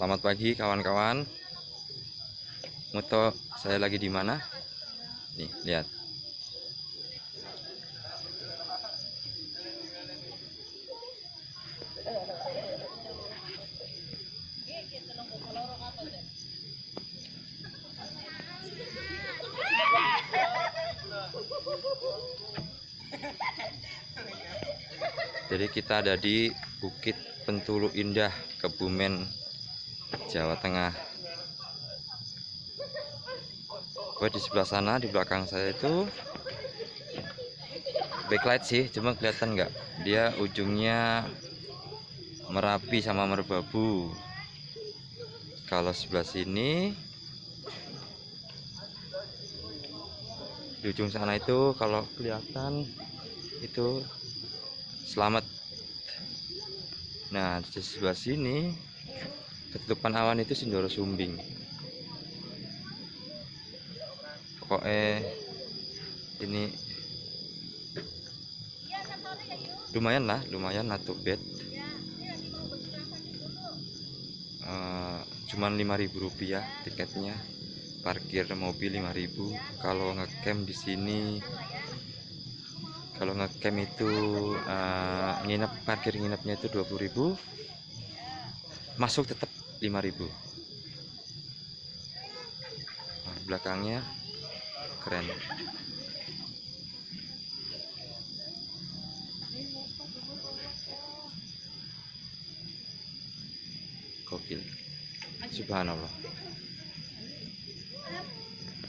Selamat pagi kawan-kawan. Moto saya lagi di mana? Nih, lihat. Jadi kita ada di Bukit Pentulu Indah, Kebumen, Jawa Tengah. Gue di sebelah sana, di belakang saya itu backlight sih, cuma kelihatan nggak? Dia ujungnya Merapi sama Merbabu. Kalau sebelah sini di ujung sana itu kalau kelihatan itu selamat nah di sebelah sini ketutupan awan itu Sindoro Sumbing. Pokoknya ini lumayan lah lumayan satu bed uh, cuman 5000 rupiah tiketnya. Parkir mobil 5000 kalau ngecamp di sini kalau ngecamp itu uh, nginep parkir nginepnya itu 20.000 masuk tetap 5.000 nah, belakangnya keren. Gokil. Subhanallah